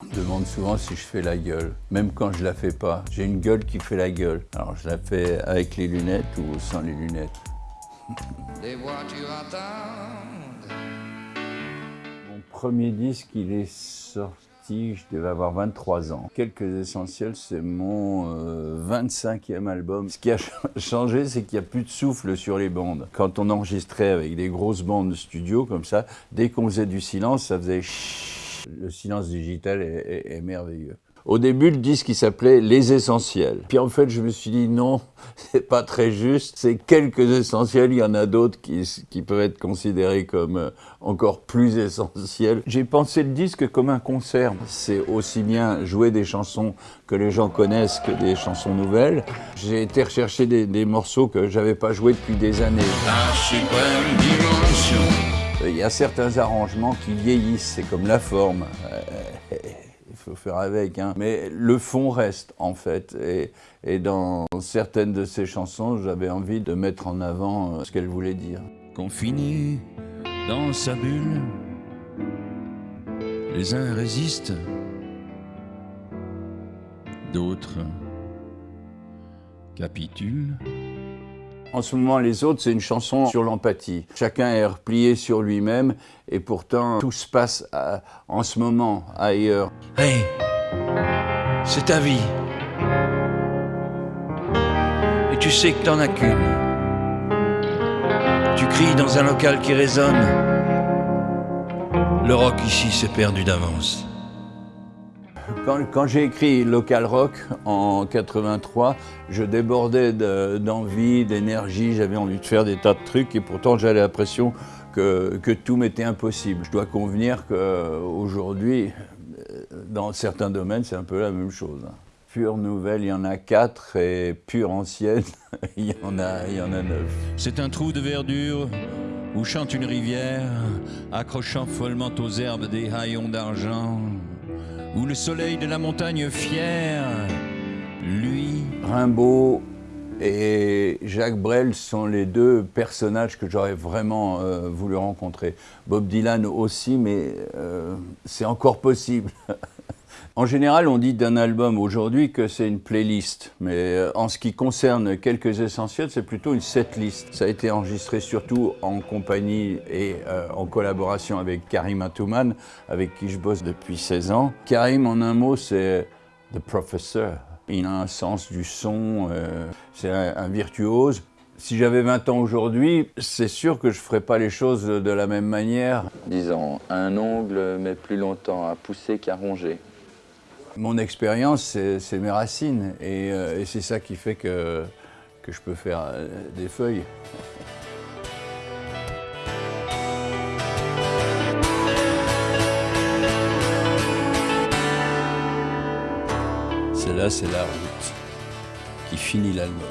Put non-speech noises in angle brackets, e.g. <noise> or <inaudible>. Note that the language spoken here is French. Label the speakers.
Speaker 1: On me demande souvent si je fais la gueule, même quand je la fais pas. J'ai une gueule qui fait la gueule. Alors je la fais avec les lunettes ou sans les lunettes. Mon premier disque, il est sorti, je devais avoir 23 ans. Quelques essentiels, c'est mon 25e album. Ce qui a <laughs> changé, c'est qu'il n'y a plus de souffle sur les bandes. Quand on enregistrait avec des grosses bandes de studio comme ça, dès qu'on faisait du silence, ça faisait le silence digital est, merveilleux. Au début, le disque, il s'appelait Les Essentiels. Puis en fait, je me suis dit non, <laughs> c'est pas très juste. C'est quelques essentiels, il y en a d'autres qui, qui, peuvent être considérés comme euh, encore plus essentiels. J'ai pensé le disque comme un concert. C'est aussi bien jouer des chansons que les gens connaissent que des chansons nouvelles. J'ai été rechercher des, des morceaux que j'avais pas joués depuis des années. La suprême dimension. Il y a certains arrangements qui vieillissent, c'est comme la forme. Euh, <laughs> il faut faire avec, hein. mais le fond reste en fait. Et, dans certaines de ces chansons, j'avais envie de mettre en avant euh, ce qu'elle voulait dire.
Speaker 2: Confiné dans sa bulle, les uns résistent, d'autres capitulent.
Speaker 1: En ce moment, Les Autres, c'est une chanson sur l'empathie. Chacun est replié sur lui-même et pourtant tout se passe en ce moment ailleurs.
Speaker 2: Hey, c'est ta vie. Et tu sais que t'en as qu'une. Tu cries dans un local qui résonne. Le rock ici s'est perdu d'avance.
Speaker 1: Quand, j'ai écrit Local Rock en 83, je débordais d'envie, d'énergie, j'avais envie de faire des tas de trucs et pourtant j'avais l'impression que, que, tout m'était impossible. Je dois convenir qu'aujourd'hui, dans certains domaines, c'est un peu la même chose. Pure nouvelle, il y en a quatre et pure ancienne, <laughs> il, y en a, il y en a neuf.
Speaker 2: C'est un trou de verdure où chante une rivière, accrochant follement aux herbes des haillons d'argent où le soleil de la montagne fière, lui...
Speaker 1: Rimbaud et Jacques Brel sont les deux personnages que j'aurais vraiment euh, voulu rencontrer. Bob Dylan aussi, mais euh, c'est encore possible. <laughs> En général, on dit d'un album aujourd'hui que c'est une playlist, mais euh, en ce qui concerne quelques essentiels, c'est plutôt une setlist. Ça a été enregistré surtout en compagnie et euh, en collaboration avec Karim Atouman, avec qui je bosse depuis 16 ans. Karim, en un mot, c'est The Professor. Il a un sens du son, euh, c'est un, virtuose. Si j'avais 20 ans aujourd'hui, c'est sûr que je ne ferais pas les choses de la même manière. Disons, un ongle met plus longtemps à pousser qu'à ronger. Mon expérience, c'est mes racines euh, et, c'est ça qui fait que, que je peux faire euh, des feuilles. Celle-là, c'est la route qui finit l'album.